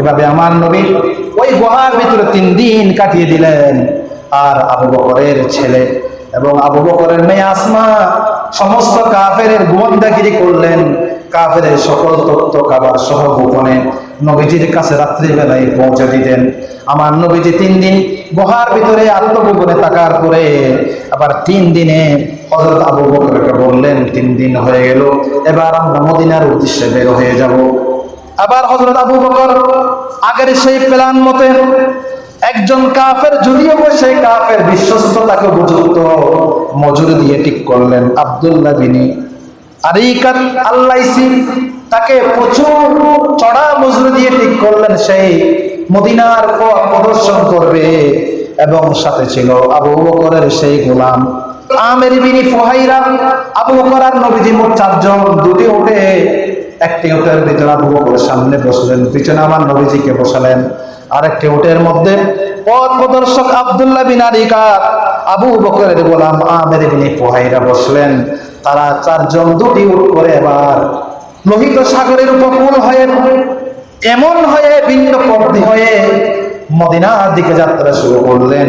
এভাবে আমার নবী ওই গুহার ভিতরে তিন দিন কাটিয়ে দিলেন। আর আবু বকরের ছেলে এবং আবু বকরের মেয়ে আসমা সমস্ত কাফের গোয়েন্দাগিরি করলেন। কাফের সকল তথ্য কাবার সহ গোপনে নবীজির কাছে রাত্রিবেলায় পৌঁছে দিতেন। আমার নবীজি তিন দিন গুহার ভিতরে আত্মগোপনে তাকার পরে আবার তিন দিনে হজরত আবু বকরকে বললেন, তিন দিন হয়ে গেল, এবার আমরা মদিনার উদ্দেশ্যে বের হয়ে যাব। আবার হজরত আবু বকর আগের সেই প্ল্যান মতে একজন কাফের যদিও সেই কাফের বিশ্বস্ততাকে উপযুক্ত মজুরি দিয়ে ঠিক করলেন আব্দুল্লাহ বিনি আরিকাত আল্লাইসি তাকে প্রচুর চড়া মজুরি দিয়ে ঠিক করলেন, সেই মদিনার প্রদর্শন করবে। এবং সাথে ছিল আবু বকরের সেই গোলাম আমের বিনি ফুহাইরা। আবু বকর আর নবীজি মোট চারজন দুটি উঠে একটি উটের ভিতরে আবু বকরের সামনে বসলেন। পিছনে আমার নবীজিকে বসালেন। আরেকটি উটের মধ্যে পথ প্রদর্শক আব্দুল্লাহ বিন আরিকাত আবু বকরের গোলাম আমের বিন পোহাইরা বসলেন। তারা চারজন দুটি উট করে এবার লোহিত সাগরের উপকূল হয়ে, এমন হয়ে, ভিন্ন পথি হয়ে মদিনার দিকে যাত্রা শুরু করলেন।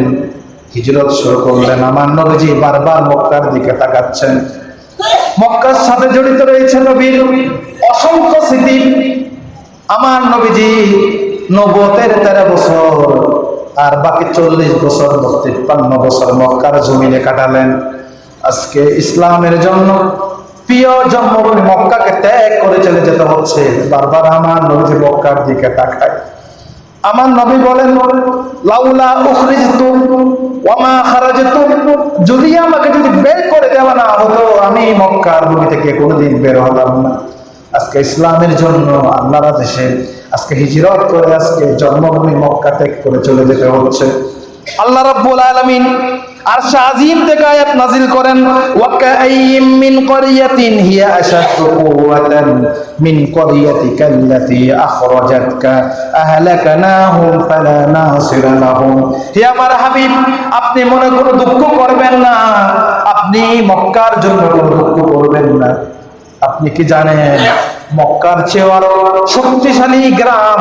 হিজরত শুরু করলেন। আমার নবীজি বারবার মক্কার দিকে তাকাচ্ছেন। মক্কার সাথে জড়িত রয়েছে নবীর অসংখ্য স্মৃতি আমার নবীজি নবতের তেরো বছর আর বাকি চল্লিশ বছর তিপ্পান্ন বছর মক্কার জমিনে কাটালেন। আজকে ইসলামের জন্য প্রিয় জন্মভূমি মক্কাকে ত্যাগ করে চলে যেতে হচ্ছে। বারবার আমার নবীজি মক্কার দিকে তাকায়। আমার নবী বলেন, লাউলা উখরিজতু ওয়ামা খারাজতু। যদি আমাকে যদি বের করে দেওয়া না হতো, আমি মক্কার ভূমি থেকে কোনোদিন বের হলাম না। আজকে ইসলামের জন্য আল্লাহর দেশে আজকে হিজরত করে আজকে জন্মভূমি মক্কা ত্যাগ করে চলে যেতে হচ্ছে। আল্লাহ রাব্বুল আলামিন আরশ আজিম থেকে আয়াত নাজিল করেন ওয়া কাআইয়িম মিন ক্বরিয়াতিন হিয়া আশাদ্দু কুওয়াতান মিন ক্বরিয়াতিকা আল্লাতী আখরাজাতকা আহলাকনাহুম ফালা নাসিরা লাহুম। হে আমার হাবিব, আপনি মনে কোনো দুঃখ করবেন না, আপনি মক্কার জন্য দুঃখ করবেন না। আপনি কি জানেন, মক্কার চেয়ে আরও শক্তিশালী গ্রাম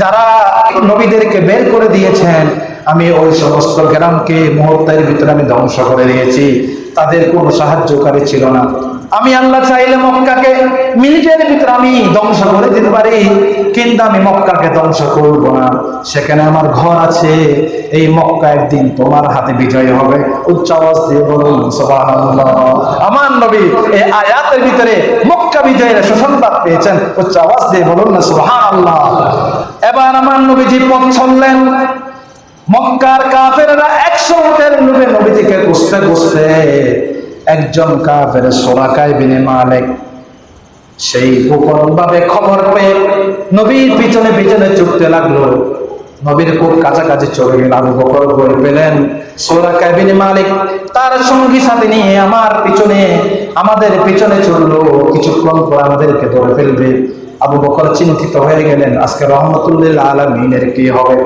যারা নবীদেরকে বের করে দিয়েছেন, আমি ওই সমস্ত গ্রামকে মুহূর্তের ভিতরে আমি ধ্বংস করে দিয়েছি। তাদের কোনো সাহায্যকারী ছিল না। আমি আল্লাহ চাইলে মক্কাকে মিনিটের ভিতরে আমি ধ্বংস করে দিতে পারি, কিন্তু আমি মক্কাকে ধ্বংস করব না। সেখানে আমার ঘর আছে, এই মক্কা একদিন তোমার হাতে বিজয় হবে। উচ্চ আওয়াজ দিয়ে বলুন আমার নবী এই আয়াতের ভিতরে মক্কা বিজয়ের সুসংবাদ পেয়েছেন। উচ্চ আওয়াজ দিয়ে বলুন না সুবহানাল্লাহ। এবার আমার নবীজি পথ চললেন মক্কার কাফেরা একশো উটের লোভে নবীজিকে খুঁজতে খুঁজতে একজন কাফের সোরাকাই বিনে মালিক সেই গোপন ভাবে খবর পেয়ে নবীর পিছনে পিছনে ছুটতে লাগল। নবীর খুব কাছাকাছি চলে গেল, আবু বকর বই পেলেন সোরা কাবিনী মালিক তার সঙ্গী সাথে নিয়ে আমার পিছনে, আমাদের পিছনে চলল কিছুক্ষণ পর আমাদেরকে ধরে ফেলবে। আবু বকর চিন্তিত হয়ে গেলেন, আজকে রহমতুল্লাহ আলমিনের কি হবে?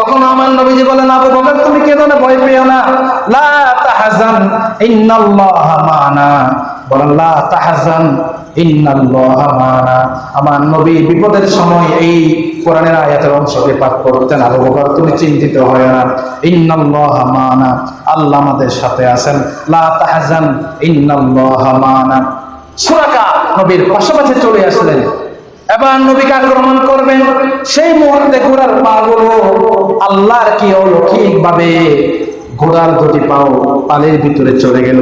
তখন আমার নবীজি বলেন, আবু বকর, তুমি কেন না, ভয় পেও না। লা তাহজান, ইন্নাল্লাহা মানা। বলেন, লা তাহজান, ইন্নাল্লাহা মানা। আমার নবী বিপদের সময় এই কোরআনের আয়াতের অংশকে পাঠ করতেন। আবু বকর, তুমি চিন্তিত হয় না। ইন্নাল্লাহা মানা। আল্লাহ আমাদের সাথে আছেন। লা তাহজান, ইন্নাল্লাহা মানা। সুরাকা নবীর পাশাপাশি চলে আসলেন। এবার নবীকে আক্রমণ করবেন? সেই মুহূর্তে ঘোড়ার পা গুলো আল্লাহর কি অলৌকিক ভাবে ঘোড়ার দুটি পাও পালের ভিতরে চলে গেল।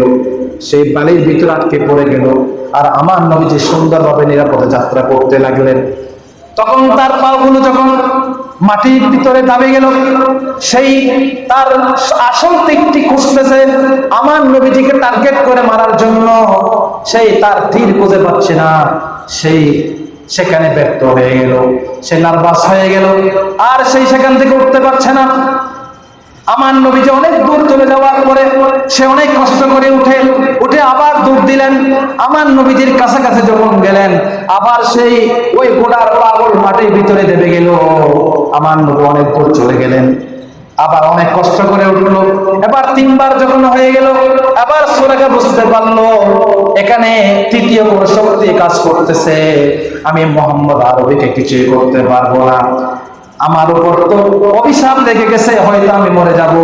সেই বালির ভিতরে আটকে পড়ে গেল। আর আমার নবীজি সুন্দরভাবে নিরাপদে যাত্রা করতে লাগলেন। তখন তার পাগুলো যখন মাটির ভিতরে দাবি গেল, সেই তার আসল দিকটি খুঁজতেছে আমার নবীজিকে টার্গেট করে মারার জন্য। সেই তার তীর খুঁজে পাচ্ছে না। সেই সেখানে ব্যর্থ হয়ে গেল। সে নার্ভাস হয়ে গেল। আর সেই সেখান থেকে উঠতে পারছে না। আমার নবীজি অনেক দূর চলে যাওয়ার পরে সে অনেক কষ্ট করে উঠে উঠে আবার দূর দিলেন। আমার নবীজির কাছাকাছি যখন গেলেন, আবার সেই ওই গোড়ার পাগল মাটির ভিতরে দেবে গেল। আমার নবী অনেক দূর চলে গেলেন। আবার অনেক কষ্ট করে উঠল। এবার তিনবার যখন হয়ে গেল, আবার সোরাকে বুঝতে পারল, এখানে তৃতীয় কোনো শক্তি কাজ করতেছে। আমি মোহাম্মদ আরবিকে কিছুই করতে পারব না। আমার উপর তো অভিশাপ লেগে গেছে, হয়তো আমি মরে যাব।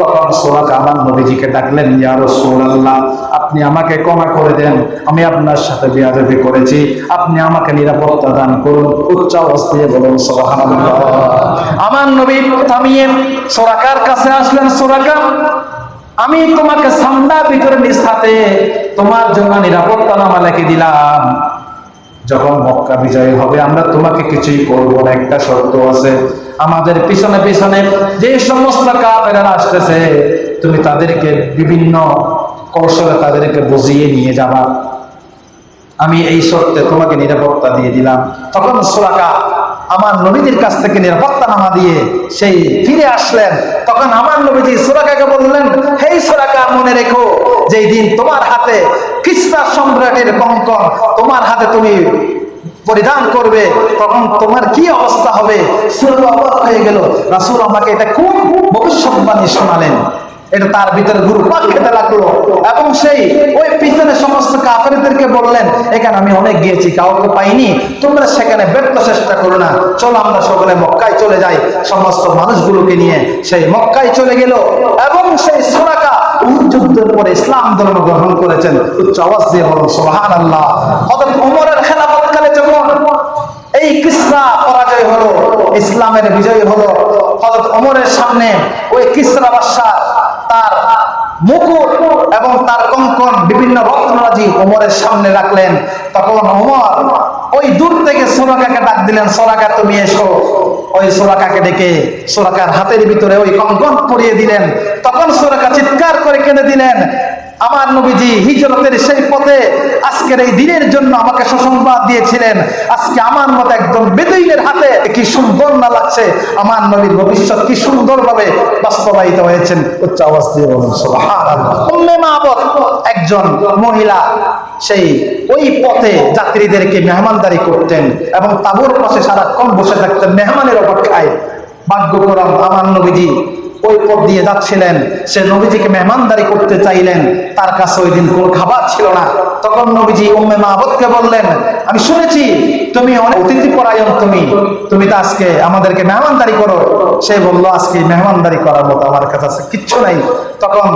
তখন সোরাক আমার নবীজিকে ডাকলেন, ইয়া রাসূলুল্লাহ, আপনি আমাকে ক্ষমা করে দেন, আমি আপনার সাথে বিয়াদবি করেছি, আপনি আমাকে নিরাপত্তা দান করুন, উচ্চ দিয়ে বলুন আমার নবী থামিয়ে সোরাকার কাছে আসলেন সোরাকা আমি তোমাকে সামনার ভিতরে নিজ হাতে তোমার জন্য নিরাপত্তা নামা লিখে দিলাম। যখন মক্কা বিজয় হবে, আমরা তোমাকে কিছুই করব না, একটা শর্ত আছে। আমাদের পিছনে পিছনে যে সমস্ত কাফেরা আসতেছে, তুমি তাদেরকে বিভিন্ন কৌশলে তাদেরকে বুঝিয়ে নিয়ে যাবা। আমি এই শর্তে তোমাকে নিরাপত্তা দিয়ে দিলাম। তখন সোরাকা আমার নবীদের কাছ থেকে নিরাপত্তা নামা দিয়ে সেই ফিরে আসলেন। তখন আমার নবীজি সোরাকাকে বললেন, হেই সোরাকা মনে রেখো যেই দিন তোমার হাতে খ্রিস্টা সম্রাটের কঙ্কন তোমার হাতে তুমি পরিধান করবে, তখন তোমার কি অবস্থা হবে? হয়ে গেল। রাসূল আমাকে এটা খুব ভবিষ্যৎবাণী শোনালেন। এটা তার ভিতরে ঘুরপাক খেতে লাগল এবং সেই ওই পিছনে সমস্ত কাফেরদেরকে বললেন, এখানে আমি অনেক গিয়েছি, কাউকে পাইনি। তোমরা সেখানে ব্যর্থ চেষ্টা করো না। চলো আমরা সকলে মক্কায় চলে যাই। সমস্ত মানুষগুলোকে নিয়ে সেই মক্কায় চলে গেল এবং সেই সোনাকা যুদ্ধের পরে ইসলাম ধর্ম গ্রহণ করেছেন। উচ্চ আওয়াজ দিয়ে বলুন সোহান আল্লাহ হযরত ওমরের খেলাফতকালে যখন এই কিসরা পরাজয় হলো, ইসলামের বিজয় হলো, হযরত ওমরের সামনে ওই কিসরা বাদশাহ তার মুকুট এবং তার কঙ্কন বিভিন্ন রত্নরাজি ওমরের সামনে রাখলেন। তখন ওমর ওই দূর থেকে সোরাকাকে ডাক দিলেন, সোরাকা, তুমি এসো। ওই সোরাকাকে ডেকে সোরাকার হাতের ভিতরে ওই কঙ্কন পরিয়ে দিলেন। তখন সোরাকা চিৎকার করে কেঁদে দিলেন। আমার নবীজি হিজরতের সেই পথে আজকের এই দিনের জন্য আমাকে সুসংবাদ দিয়েছিলেন। আজকে আমার মতো একদম বেদইনের হাতে কি সুন্দর না লাগছে? আমার নবীর ভবিষ্যৎ কি সুন্দরভাবে বাস্তবায়িত হয়েছেন? উচ্চ আওয়াজ দিয়ে একজন মহিলা, সেই ওই পথে যাত্রীদেরকে মেহমানদারি করতেন এবং তাবুর পাশে সারাক্ষণ বসে থাকতেন, মেহমানের অপেক্ষায়। ভাগ্যক্রম আমার নবীজি ওই পথ দিয়ে যাচ্ছিলেন। সে নবীজিকে মেহমানদারি করতে চাইলেন। তার কাছে ওই দিন কোনো খাবার ছিল না। তখন নবীজি উম্মে মাহবুদকে বললেন আমি শুনেছি, তুমি অনেক অতিথি পরায়ণ তুমি। তুমি তো আজকে আমাদেরকে মেহমানদারি করো। সে বলল, আজকে মেহমানদারি করার মতো আমার কাছে কিচ্ছু নাই। তখন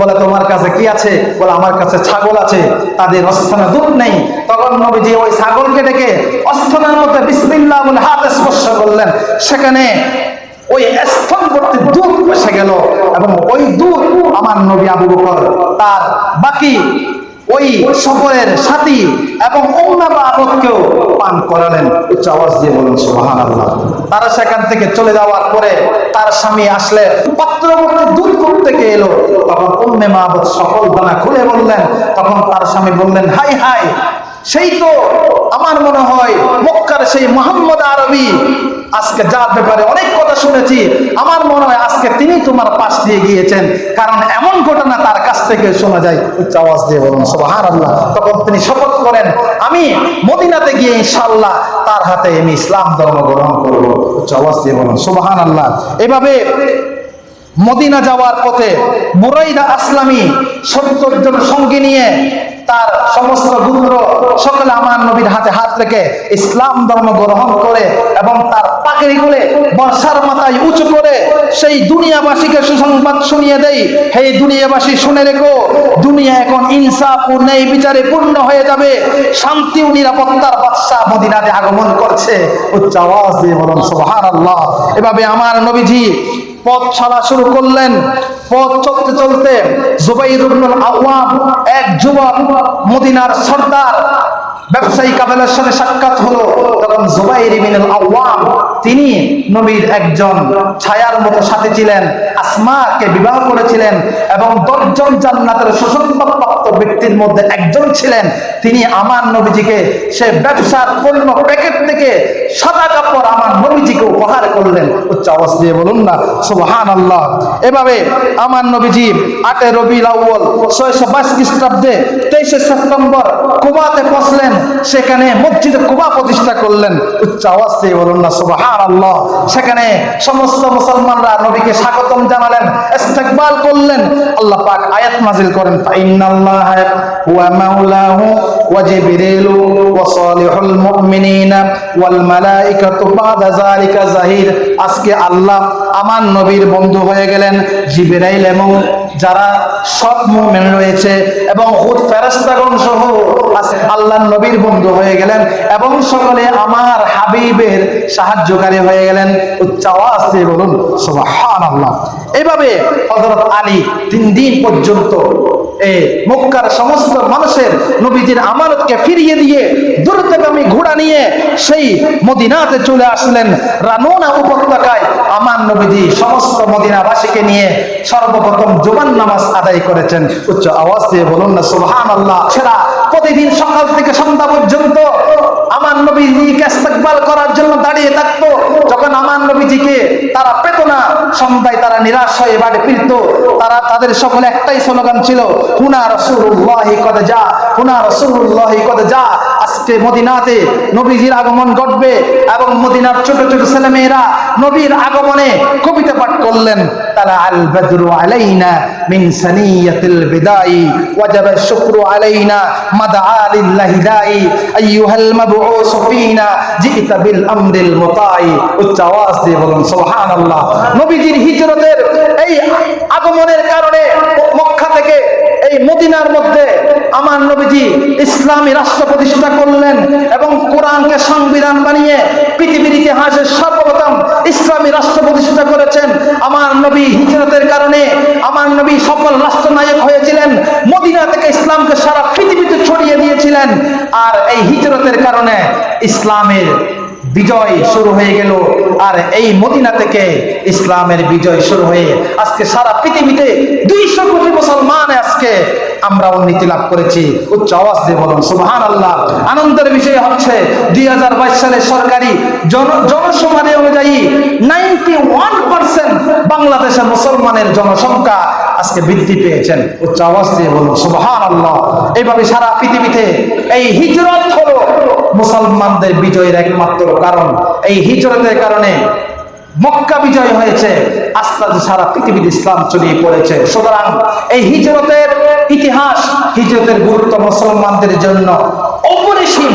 বলে, তোমার কাছে কি আছে? বলে, আমার কাছে ছাগল আছে, তাদের অস্থানে দুধ নেই। তখন নবীজি ওই ছাগলকে ডেকে অস্থানের মধ্যে বিসমিল্লাহ বলে হাত স্পর্শ করলেন। সেখানে ওই স্থল করতে দুধ এসে গেল এবং ওই দুধ আমার নবী আবু বকর তার বাকি ওই সফরের সাথী এবং অন্যান্য আবদকেও পান করালেন। উচ্চ আওয়াজ দিয়ে বলেন সুবাহান আল্লাহ তারা সেখান থেকে চলে যাওয়ার পরে তার স্বামী আসলে পাত্রবর্তী দূর গিয়ে এলো। তখন উম্মে মাহবত সকল বানা খুলে বললেন। তখন তার স্বামী বললেন, হাই হাই সেই তো আমার মনে হয় মক্কার সেই মোহাম্মদ আরবি। আজকে যার ব্যাপারে অনেক কথা শুনেছি, আমার মনে হয় আজকে তিনি তোমার পাশ দিয়ে গিয়েছেন। কারণ এমন ঘটনা তার কাছ থেকে শোনা যায়। উচ্চ আওয়াজ দিয়ে বলুন সুবাহান আল্লাহ তখন তিনি শপথ করেন, আমি মদিনাতে গিয়ে ইনশাল্লাহ তার হাতে আমি ইসলাম ধর্ম গ্রহণ করব। উচ্চ আওয়াজ দিয়ে বলুন সুবাহান আল্লাহ এভাবে মদিনা যাওয়ার পথে মুরাইদা আসলামী সত্তর জন সঙ্গী নিয়ে তার সমস্ত গুত্র সকলে আমার নবীর হাতে হাত রেখে ইসলাম ধর্ম গ্রহণ করে এবং তার পাকড়ি গুলে বর্ষার মাথায় উঁচু করে সেই দুনিয়াবাসীকে সুসংবাদ শুনিয়ে দেই। হে দুনিয়াবাসী, শুনে রেখো, দুনিয়া এখন ইনসাফ ও ন্যায় বিচারে পূর্ণ হয়ে যাবে। শান্তি ও নিরাপত্তার বাদশাহ মদিনাতে আগমন করছে। উচ্চ আওয়াজ দিয়ে বলুন, সুবহানাল্লাহ। এভাবে আমার নবীজি পথ ছাড়া শুরু করলেন। পথ চলতে চলতে আওয়াম এক যুবক, মদিনার সর্দার, ব্যবসায়ী কাবেলার সাথে সাক্ষাৎ হলো। তখন জুবাইর ইবনুল আওয়াম তিনি নবীর একজন ছায়ার মতো সাথে ছিলেন, আসমাকে বিবাহ করেছিলেন এবং দশজন জান্নাতের সুসংবাদপ্রাপ্ত ব্যক্তির মধ্যে একজন ছিলেন। তিনি আমার নবীজিকে সে ব্যবসার পণ্য প্যাকেট থেকে সাদা কাপড় আমার নবীজিকে উপহার করলেন। উচ্চ আওয়াজ দিয়ে বলুন না সুবহান আল্লাহ এভাবে আমার নবীজি আটে রবি আউ্বল ছয়শো বাইশ খ্রিস্টাব্দে তেইশে সেপ্টেম্বর কুবাতে পৌঁছলেন। সেখানে মসজিদে কুবা প্রতিষ্ঠা করলেন। উচ্চ আওয়াজ দিয়ে বলুন না সুবহান আল্লাহ সেখানে সমস্ত মুসলমানরা নবীকে স্বাগতম জানালেন, ইস্তেকবাল করলেন। আল্লাহ পাক আয়াত নাজিল করেন ফাইনাল্লাহ ওয়া মাওলাহু ওয়া জিবরিলু ওয়া সালিহুল মুমিনিনা ওয়াল মালায়েকাতু বাদা যালিকা জাহির। আজকে আল্লাহ আমার নবীর বন্ধু হয়ে গেলেন জিবেরাইল এবং যারা সব মোমেন রয়েছে এবং হুদ ফেরাস্তাগণ সহ আল্লাহ নবীর বন্ধু হয়ে গেলেন এবং সকলে আমার হাবিবের সাহায্যকারী হয়ে গেলেন। উচ্চাওয়াজে বলুন, সুবহানাল্লাহ। এইভাবে হযরত আলী তিন দিন পর্যন্ত মক্কার সমস্ত মানুষের নবীজির আমানতকে ফিরিয়ে দিয়ে দ্রুতগামী ঘোড়া নিয়ে সেই মদিনাতে চলে আসলেন। রানোনা উপত্যকায় আমার নবীজি সমস্ত মদিনাবাসীকে নিয়ে সর্বপ্রথম জোবান নামাজ আদায় করেছেন। উচ্চ আওয়াজ দিয়ে বলুন না সুবহান আল্লাহ সেরা প্রতিদিন সকাল থেকে সন্ধ্যা পর্যন্ত আমার নবীজিকে ইস্তেকবাল করার জন্য দাঁড়িয়ে থাকতো। যখন আমার নবীজিকে তারা পেত না, সন্ধ্যায় তারা নিরাশ হয়ে বাড়ি ফিরত। তারা তাদের সকলে একটাই স্লোগান ছিল, হুনা রসুল্লাহি কদে যা হুনা রসুল্লাহি যা আজকে মদিনাতে নবীজির আগমন ঘটবে এবং মদিনার ছোট ছোট ছেলে মেয়েরা নবীর আগমনে কবিতা পাঠ করলেন। তারা আল আলাইনা হিজরতের এই আগমনের কারণে মক্কা থেকে এই মদিনার মধ্যে আমার নবীজি ইসলামী রাষ্ট্র প্রতিষ্ঠা করলেন এবং কোরআনকে সংবিধান বানিয়ে পৃথিবীর ইতিহাসে সর্বপ্রথম ইসলামী রাষ্ট্র প্রতিষ্ঠা করেছেন। আমার নবী হিজরতের কারণে আমার নবী সফল রাষ্ট্রনায়ক হয়েছিলেন। মদিনা থেকে ইসলামকে সারা পৃথিবীতে ছড়িয়ে দিয়েছিলেন। আর এই হিজরতের কারণে ইসলামের বিজয় শুরু হয়ে গেল। আর এই মদিনা থেকে ইসলামের বিজয় শুরু হয়ে আজকে সারা পৃথিবীতে দুইশো কোটি মুসলমান আজকে আমরা উন্নতি লাভ করেছি। উচ্চ আওয়াজ দিয়ে বলুন সুবহান আল্লাহ আনন্দের বিষয় হচ্ছে দুই সালের সরকারি জন জনসমাধি অনুযায়ী নাইনটি ওয়ান পার্সেন্ট বাংলাদেশের মুসলমানের জনসংখ্যা আজকে বৃদ্ধি পেয়েছেন। উচ্চ আওয়াজ দিয়ে বলুন সুবহান আল্লাহ এইভাবে সারা পৃথিবীতে এই হিজরত হলো মুসলমানদের বিজয়ের একমাত্র কারণ। এই হিজরতের কারণে মক্কা বিজয় হয়েছে আস্তে আস্তে সারা পৃথিবীর ইসলাম ছড়িয়ে পড়েছে। সুতরাং এই হিজরতের ইতিহাস, হিজরতের গুরুত্ব মুসলমানদের জন্য অপরিসীম।